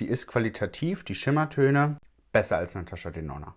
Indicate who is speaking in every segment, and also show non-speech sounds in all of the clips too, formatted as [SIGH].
Speaker 1: die ist qualitativ, die Schimmertöne, besser als Natascha Denona.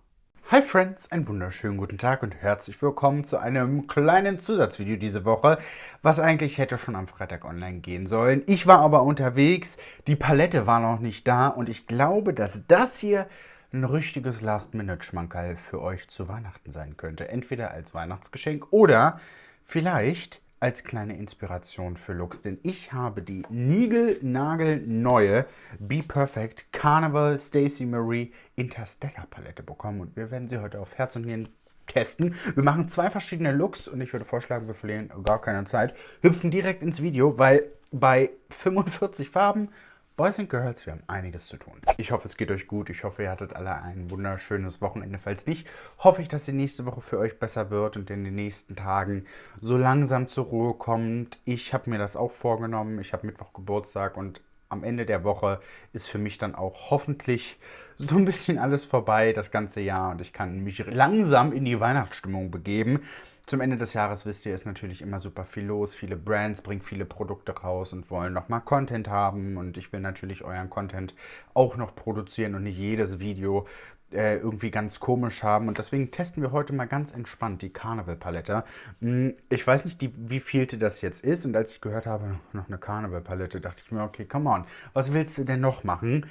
Speaker 1: Hi Friends, einen wunderschönen guten Tag und herzlich willkommen zu einem kleinen Zusatzvideo diese Woche, was eigentlich hätte schon am Freitag online gehen sollen. Ich war aber unterwegs, die Palette war noch nicht da und ich glaube, dass das hier ein richtiges Last-Minute-Schmankerl für euch zu Weihnachten sein könnte. Entweder als Weihnachtsgeschenk oder vielleicht als kleine Inspiration für Looks, denn ich habe die Nigel-Nagel-neue Be Perfect Carnival Stacey Marie Interstellar Palette bekommen und wir werden sie heute auf Herz und Nieren testen. Wir machen zwei verschiedene Looks und ich würde vorschlagen, wir verlieren gar keine Zeit, hüpfen direkt ins Video, weil bei 45 Farben Boys and Girls, wir haben einiges zu tun. Ich hoffe, es geht euch gut. Ich hoffe, ihr hattet alle ein wunderschönes Wochenende. Falls nicht, hoffe ich, dass die nächste Woche für euch besser wird und in den nächsten Tagen so langsam zur Ruhe kommt. Ich habe mir das auch vorgenommen. Ich habe Mittwoch Geburtstag und am Ende der Woche ist für mich dann auch hoffentlich so ein bisschen alles vorbei, das ganze Jahr. Und ich kann mich langsam in die Weihnachtsstimmung begeben. Zum Ende des Jahres, wisst ihr, ist natürlich immer super viel los. Viele Brands bringen viele Produkte raus und wollen nochmal Content haben. Und ich will natürlich euren Content auch noch produzieren und nicht jedes Video äh, irgendwie ganz komisch haben. Und deswegen testen wir heute mal ganz entspannt die Carnival-Palette. Hm, ich weiß nicht, die, wie vielte das jetzt ist. Und als ich gehört habe, noch eine Carnival-Palette, dachte ich mir, okay, come on, was willst du denn noch machen?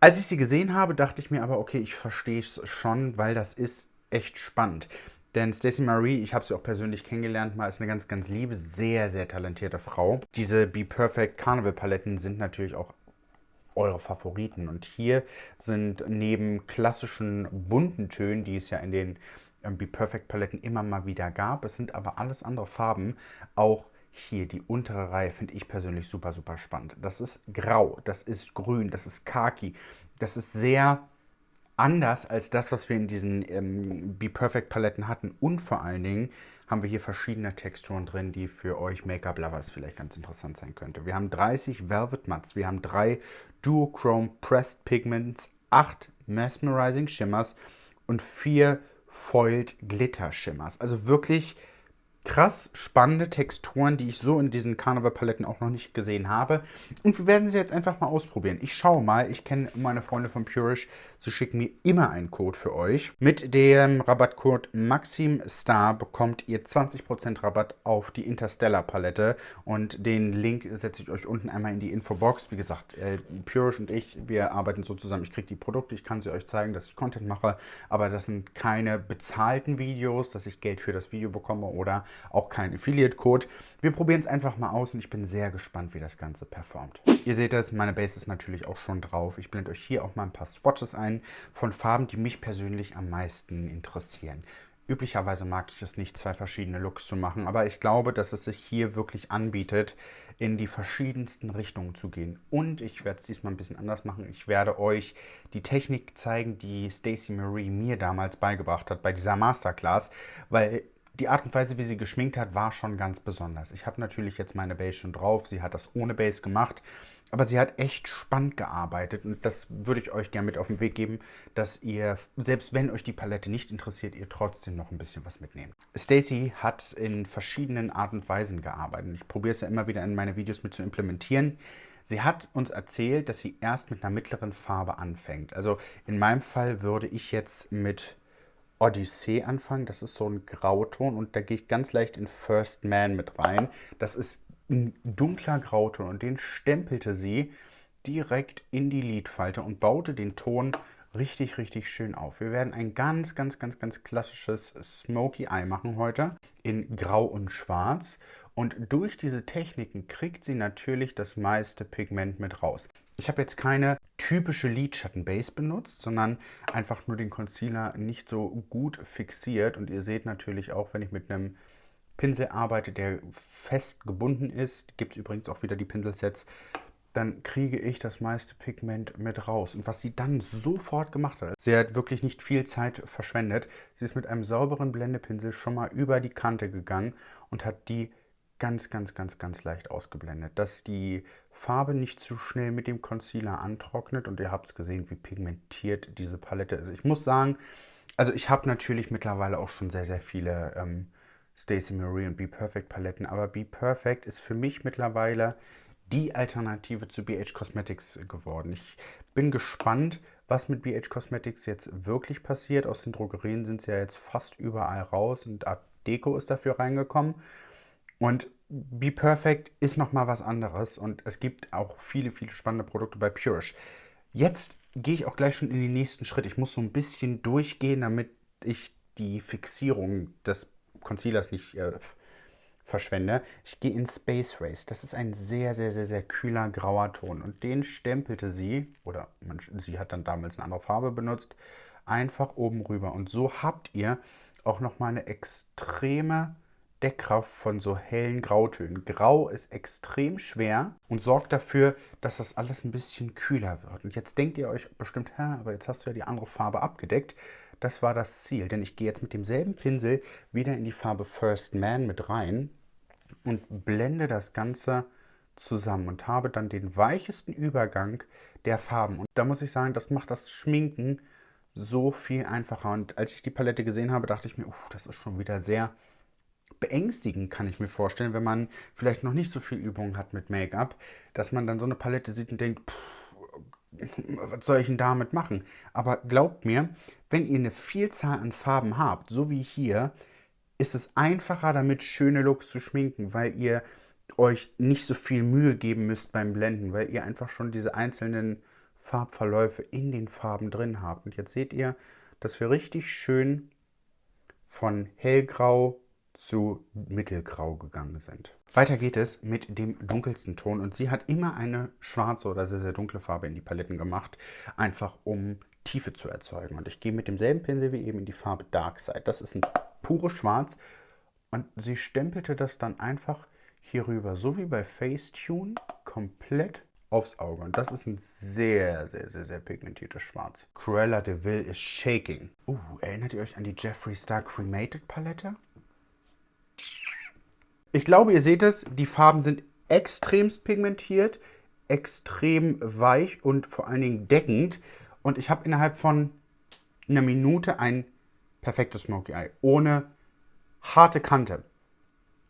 Speaker 1: Als ich sie gesehen habe, dachte ich mir aber, okay, ich verstehe es schon, weil das ist echt spannend. Denn Stacey Marie, ich habe sie auch persönlich kennengelernt, mal ist eine ganz, ganz liebe, sehr, sehr talentierte Frau. Diese Be Perfect Carnival Paletten sind natürlich auch eure Favoriten. Und hier sind neben klassischen bunten Tönen, die es ja in den ähm, Be Perfect Paletten immer mal wieder gab, es sind aber alles andere Farben, auch hier die untere Reihe finde ich persönlich super, super spannend. Das ist grau, das ist grün, das ist khaki, das ist sehr anders als das, was wir in diesen ähm, Be Perfect Paletten hatten. Und vor allen Dingen haben wir hier verschiedene Texturen drin, die für euch Make-up-Lovers vielleicht ganz interessant sein könnte. Wir haben 30 Velvet Mats, wir haben drei Duochrome Pressed Pigments, 8 Mesmerizing Shimmers und 4 Foiled Glitter Shimmers. Also wirklich krass spannende Texturen, die ich so in diesen Carnival-Paletten auch noch nicht gesehen habe. Und wir werden sie jetzt einfach mal ausprobieren. Ich schaue mal, ich kenne meine Freunde von Purish, sie schicken mir immer einen Code für euch. Mit dem Rabattcode MaximStar bekommt ihr 20% Rabatt auf die Interstellar-Palette und den Link setze ich euch unten einmal in die Infobox. Wie gesagt, äh, Purish und ich, wir arbeiten so zusammen. Ich kriege die Produkte, ich kann sie euch zeigen, dass ich Content mache, aber das sind keine bezahlten Videos, dass ich Geld für das Video bekomme oder auch kein Affiliate-Code. Wir probieren es einfach mal aus und ich bin sehr gespannt, wie das Ganze performt. Ihr seht es, meine Base ist natürlich auch schon drauf. Ich blende euch hier auch mal ein paar Swatches ein von Farben, die mich persönlich am meisten interessieren. Üblicherweise mag ich es nicht, zwei verschiedene Looks zu machen, aber ich glaube, dass es sich hier wirklich anbietet, in die verschiedensten Richtungen zu gehen. Und ich werde es diesmal ein bisschen anders machen. Ich werde euch die Technik zeigen, die Stacey Marie mir damals beigebracht hat bei dieser Masterclass, weil die Art und Weise, wie sie geschminkt hat, war schon ganz besonders. Ich habe natürlich jetzt meine Base schon drauf. Sie hat das ohne Base gemacht. Aber sie hat echt spannend gearbeitet und das würde ich euch gerne mit auf den Weg geben, dass ihr, selbst wenn euch die Palette nicht interessiert, ihr trotzdem noch ein bisschen was mitnehmt. Stacey hat in verschiedenen Art und Weisen gearbeitet. Ich probiere es ja immer wieder in meine Videos mit zu implementieren. Sie hat uns erzählt, dass sie erst mit einer mittleren Farbe anfängt. Also in meinem Fall würde ich jetzt mit Odyssee anfangen. Das ist so ein Grauton und da gehe ich ganz leicht in First Man mit rein. Das ist ein dunkler Grauton und den stempelte sie direkt in die Lidfalte und baute den Ton richtig, richtig schön auf. Wir werden ein ganz, ganz, ganz, ganz klassisches Smoky Eye machen heute in Grau und Schwarz. Und durch diese Techniken kriegt sie natürlich das meiste Pigment mit raus. Ich habe jetzt keine typische Lidschattenbase benutzt, sondern einfach nur den Concealer nicht so gut fixiert. Und ihr seht natürlich auch, wenn ich mit einem Pinsel arbeite, der fest gebunden ist, gibt es übrigens auch wieder die Pinselsets, dann kriege ich das meiste Pigment mit raus. Und was sie dann sofort gemacht hat, sie hat wirklich nicht viel Zeit verschwendet. Sie ist mit einem sauberen Blendepinsel schon mal über die Kante gegangen und hat die ganz, ganz, ganz, ganz leicht ausgeblendet, dass die Farbe nicht zu schnell mit dem Concealer antrocknet und ihr habt es gesehen, wie pigmentiert diese Palette ist. Ich muss sagen, also ich habe natürlich mittlerweile auch schon sehr, sehr viele ähm, Stacey Marie und Be Perfect Paletten, aber Be Perfect ist für mich mittlerweile die Alternative zu BH Cosmetics geworden. Ich bin gespannt, was mit BH Cosmetics jetzt wirklich passiert. Aus den Drogerien sind sie ja jetzt fast überall raus und Art Deco ist dafür reingekommen. Und Be Perfect ist nochmal was anderes und es gibt auch viele, viele spannende Produkte bei Purish. Jetzt gehe ich auch gleich schon in den nächsten Schritt. Ich muss so ein bisschen durchgehen, damit ich die Fixierung des Concealers nicht äh, verschwende. Ich gehe in Space Race. Das ist ein sehr, sehr, sehr, sehr kühler grauer Ton. Und den stempelte sie, oder man, sie hat dann damals eine andere Farbe benutzt, einfach oben rüber. Und so habt ihr auch nochmal eine extreme Deckkraft von so hellen Grautönen. Grau ist extrem schwer und sorgt dafür, dass das alles ein bisschen kühler wird. Und jetzt denkt ihr euch bestimmt, Hä, aber jetzt hast du ja die andere Farbe abgedeckt. Das war das Ziel, denn ich gehe jetzt mit demselben Pinsel wieder in die Farbe First Man mit rein und blende das Ganze zusammen und habe dann den weichesten Übergang der Farben. Und da muss ich sagen, das macht das Schminken so viel einfacher. Und als ich die Palette gesehen habe, dachte ich mir, uff, das ist schon wieder sehr beängstigend, kann ich mir vorstellen, wenn man vielleicht noch nicht so viel Übung hat mit Make-up, dass man dann so eine Palette sieht und denkt, pff, was soll ich denn damit machen? Aber glaubt mir, wenn ihr eine Vielzahl an Farben habt, so wie hier, ist es einfacher, damit schöne Looks zu schminken, weil ihr euch nicht so viel Mühe geben müsst beim Blenden, weil ihr einfach schon diese einzelnen Farbverläufe in den Farben drin habt. Und jetzt seht ihr, dass wir richtig schön von hellgrau zu mittelgrau gegangen sind. Weiter geht es mit dem dunkelsten Ton und sie hat immer eine schwarze oder sehr, sehr dunkle Farbe in die Paletten gemacht, einfach um Tiefe zu erzeugen. Und ich gehe mit demselben Pinsel wie eben in die Farbe Dark Side. Das ist ein pures Schwarz und sie stempelte das dann einfach hier rüber, so wie bei Facetune, komplett aufs Auge. Und das ist ein sehr, sehr, sehr, sehr pigmentiertes Schwarz. Cruella de Vil ist shaking. Uh, erinnert ihr euch an die Jeffree Star Cremated Palette? Ich glaube, ihr seht es, die Farben sind extremst pigmentiert, extrem weich und vor allen Dingen deckend. Und ich habe innerhalb von einer Minute ein perfektes Smoky Eye, ohne harte Kante.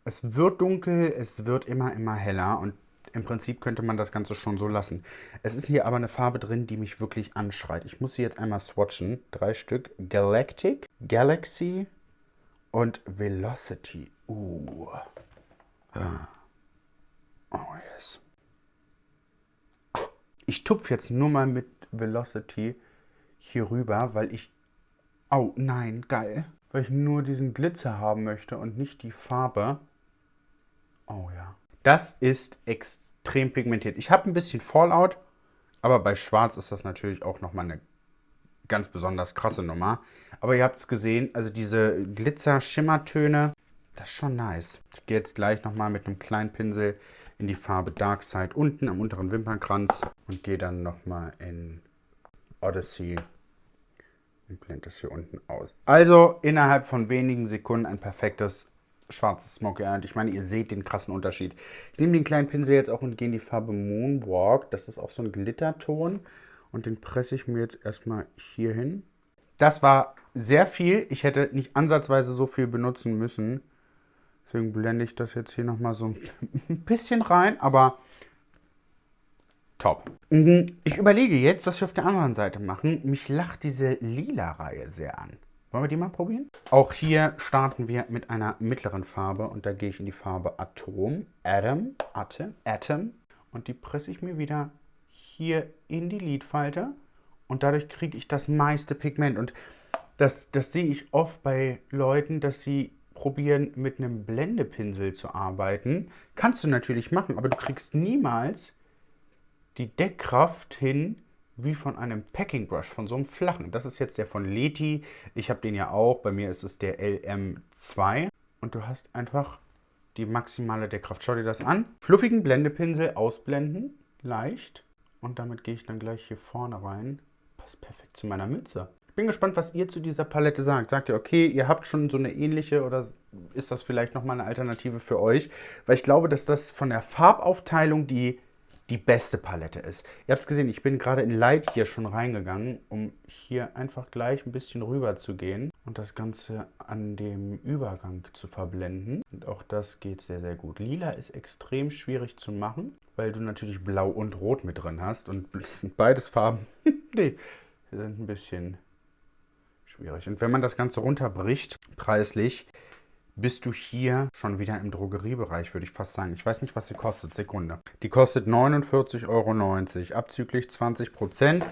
Speaker 1: Es wird dunkel, es wird immer, immer heller und im Prinzip könnte man das Ganze schon so lassen. Es ist hier aber eine Farbe drin, die mich wirklich anschreit. Ich muss sie jetzt einmal swatchen. Drei Stück. Galactic, Galaxy und Velocity. Uh. Oh yes. Ich tupfe jetzt nur mal mit Velocity hier rüber, weil ich... Oh nein, geil. Weil ich nur diesen Glitzer haben möchte und nicht die Farbe. Oh ja. Das ist extrem pigmentiert. Ich habe ein bisschen Fallout, aber bei Schwarz ist das natürlich auch nochmal eine ganz besonders krasse Nummer. Aber ihr habt es gesehen, also diese Glitzer-Schimmertöne, das ist schon nice. Ich gehe jetzt gleich nochmal mit einem kleinen Pinsel in die Farbe Dark Side unten am unteren Wimpernkranz und gehe dann nochmal in Odyssey und blende das hier unten aus. Also innerhalb von wenigen Sekunden ein perfektes schwarzes Smoky Eye. Und ich meine, ihr seht den krassen Unterschied. Ich nehme den kleinen Pinsel jetzt auch und gehe in die Farbe Moonwalk. Das ist auch so ein Glitterton. Und den presse ich mir jetzt erstmal hier hin. Das war sehr viel. Ich hätte nicht ansatzweise so viel benutzen müssen. Deswegen blende ich das jetzt hier nochmal so ein bisschen rein, aber top. Mhm, ich überlege jetzt, was wir auf der anderen Seite machen. Mich lacht diese lila Reihe sehr an. Wollen wir die mal probieren? Auch hier starten wir mit einer mittleren Farbe und da gehe ich in die Farbe Atom, Atom, Atom, Atom und die presse ich mir wieder hier in die Lidfalte und dadurch kriege ich das meiste Pigment und das, das sehe ich oft bei Leuten, dass sie probieren, mit einem Blendepinsel zu arbeiten. Kannst du natürlich machen, aber du kriegst niemals die Deckkraft hin wie von einem Packing Brush, von so einem flachen. Das ist jetzt der von Leti. Ich habe den ja auch. Bei mir ist es der LM2. Und du hast einfach die maximale Deckkraft. Schau dir das an. Fluffigen Blendepinsel ausblenden. Leicht. Und damit gehe ich dann gleich hier vorne rein. Passt perfekt zu meiner Mütze bin gespannt, was ihr zu dieser Palette sagt. Sagt ihr, okay, ihr habt schon so eine ähnliche oder ist das vielleicht nochmal eine Alternative für euch? Weil ich glaube, dass das von der Farbaufteilung die, die beste Palette ist. Ihr habt es gesehen, ich bin gerade in Light hier schon reingegangen, um hier einfach gleich ein bisschen rüber zu gehen und das Ganze an dem Übergang zu verblenden. Und auch das geht sehr, sehr gut. Lila ist extrem schwierig zu machen, weil du natürlich Blau und Rot mit drin hast. Und es [LAUGHS] sind beides Farben, [LAUGHS] die sind ein bisschen schwierig. Und wenn man das Ganze runterbricht, preislich, bist du hier schon wieder im Drogeriebereich, würde ich fast sagen. Ich weiß nicht, was sie kostet. Sekunde. Die kostet 49,90 Euro, abzüglich 20 Prozent.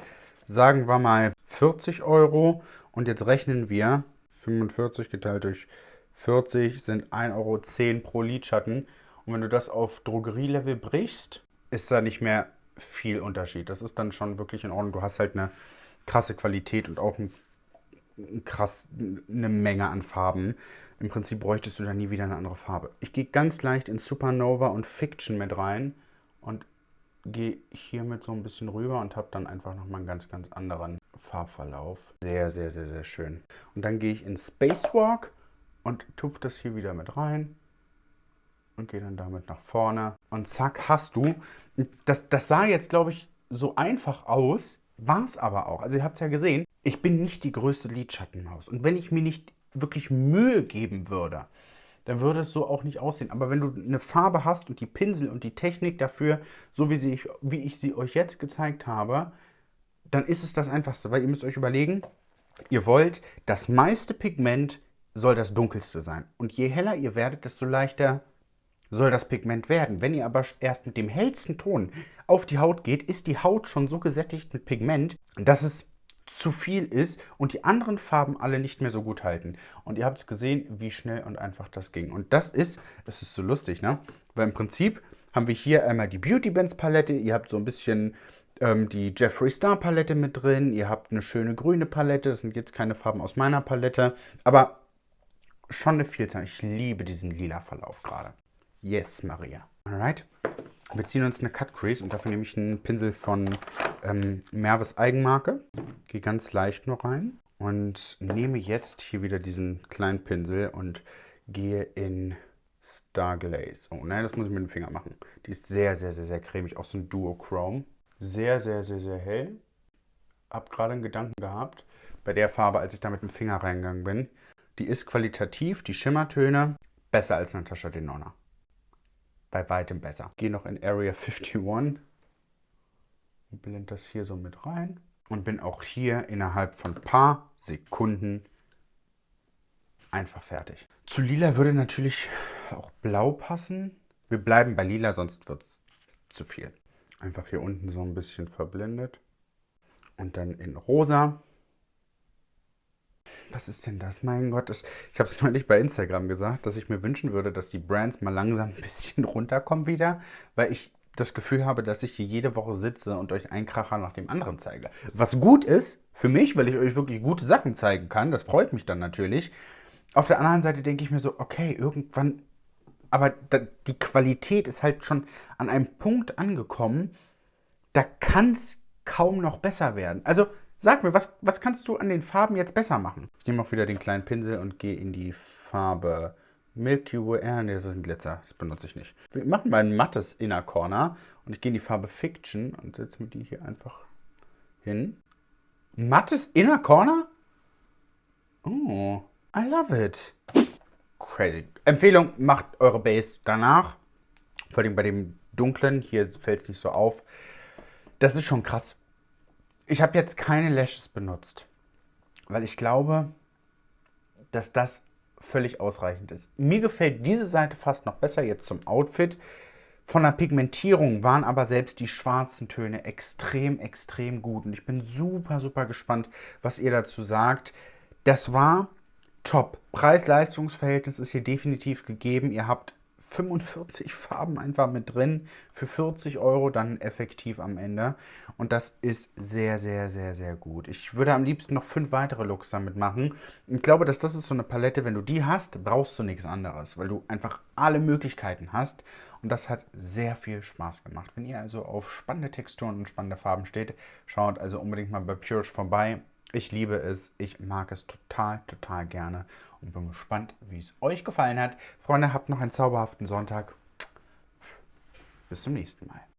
Speaker 1: Sagen wir mal 40 Euro. Und jetzt rechnen wir 45 geteilt durch 40 sind 1,10 Euro pro Lidschatten. Und wenn du das auf Drogerielevel brichst, ist da nicht mehr viel Unterschied. Das ist dann schon wirklich in Ordnung. Du hast halt eine krasse Qualität und auch ein, krass, eine Menge an Farben. Im Prinzip bräuchtest du da nie wieder eine andere Farbe. Ich gehe ganz leicht in Supernova und Fiction mit rein und gehe hiermit so ein bisschen rüber und habe dann einfach nochmal einen ganz, ganz anderen Farbverlauf. Sehr, sehr, sehr, sehr schön. Und dann gehe ich in Spacewalk und tupfe das hier wieder mit rein und gehe dann damit nach vorne. Und zack, hast du. Das, das sah jetzt, glaube ich, so einfach aus, war es aber auch. Also ihr habt es ja gesehen, ich bin nicht die größte Lidschattenmaus. Und wenn ich mir nicht wirklich Mühe geben würde, dann würde es so auch nicht aussehen. Aber wenn du eine Farbe hast und die Pinsel und die Technik dafür, so wie, sie, wie ich sie euch jetzt gezeigt habe, dann ist es das Einfachste. Weil ihr müsst euch überlegen, ihr wollt das meiste Pigment soll das dunkelste sein. Und je heller ihr werdet, desto leichter soll das Pigment werden. Wenn ihr aber erst mit dem hellsten Ton auf die Haut geht, ist die Haut schon so gesättigt mit Pigment, dass es zu viel ist und die anderen Farben alle nicht mehr so gut halten. Und ihr habt es gesehen, wie schnell und einfach das ging. Und das ist, das ist so lustig, ne? Weil im Prinzip haben wir hier einmal die Beauty Bands Palette. Ihr habt so ein bisschen ähm, die Jeffree Star Palette mit drin. Ihr habt eine schöne grüne Palette. Das sind jetzt keine Farben aus meiner Palette. Aber schon eine Vielzahl. Ich liebe diesen lila Verlauf gerade. Yes, Maria. Alright. Wir ziehen uns eine Cut Crease und dafür nehme ich einen Pinsel von ähm, Merves Eigenmarke. Gehe ganz leicht nur rein und nehme jetzt hier wieder diesen kleinen Pinsel und gehe in Star Glaze. Oh nein, das muss ich mit dem Finger machen. Die ist sehr, sehr, sehr, sehr cremig. Auch so ein Duochrome. Sehr, sehr, sehr, sehr hell. Hab gerade einen Gedanken gehabt bei der Farbe, als ich da mit dem Finger reingegangen bin. Die ist qualitativ, die Schimmertöne, besser als Natascha Denona. Bei weitem besser. Gehe noch in Area 51 und blende das hier so mit rein. Und bin auch hier innerhalb von ein paar Sekunden einfach fertig. Zu lila würde natürlich auch blau passen. Wir bleiben bei lila, sonst wird es zu viel. Einfach hier unten so ein bisschen verblendet. Und dann in rosa was ist denn das? Mein Gott, das, ich habe es [LAUGHS] neulich bei Instagram gesagt, dass ich mir wünschen würde, dass die Brands mal langsam [LAUGHS] ein bisschen runterkommen wieder, weil ich das Gefühl habe, dass ich hier jede Woche sitze und euch einen Kracher nach dem anderen zeige. Was gut ist für mich, weil ich euch wirklich gute Sachen zeigen kann, das freut mich dann natürlich. Auf der anderen Seite denke ich mir so, okay, irgendwann, aber die Qualität ist halt schon an einem Punkt angekommen, da kann es kaum noch besser werden. Also Sag mir, was, was kannst du an den Farben jetzt besser machen? Ich nehme auch wieder den kleinen Pinsel und gehe in die Farbe Milky Way. Ah, nee, das ist ein Glitzer. Das benutze ich nicht. Wir machen mal ein mattes Inner Corner und ich gehe in die Farbe Fiction und setze mir die hier einfach hin. Mattes Inner Corner? Oh, I love it. Crazy. Empfehlung, macht eure Base danach. Vor allem bei dem dunklen, hier fällt es nicht so auf. Das ist schon krass. Ich habe jetzt keine Lashes benutzt, weil ich glaube, dass das völlig ausreichend ist. Mir gefällt diese Seite fast noch besser jetzt zum Outfit. Von der Pigmentierung waren aber selbst die schwarzen Töne extrem, extrem gut. Und ich bin super, super gespannt, was ihr dazu sagt. Das war top. Preis-Leistungs-Verhältnis ist hier definitiv gegeben. Ihr habt 45 Farben einfach mit drin für 40 Euro dann effektiv am Ende. Und das ist sehr, sehr, sehr, sehr gut. Ich würde am liebsten noch fünf weitere Looks damit machen. Ich glaube, dass das ist so eine Palette, wenn du die hast, brauchst du nichts anderes, weil du einfach alle Möglichkeiten hast. Und das hat sehr viel Spaß gemacht. Wenn ihr also auf spannende Texturen und spannende Farben steht, schaut also unbedingt mal bei Purish vorbei. Ich liebe es, ich mag es total, total gerne und bin gespannt, wie es euch gefallen hat. Freunde, habt noch einen zauberhaften Sonntag. Bis zum nächsten Mal.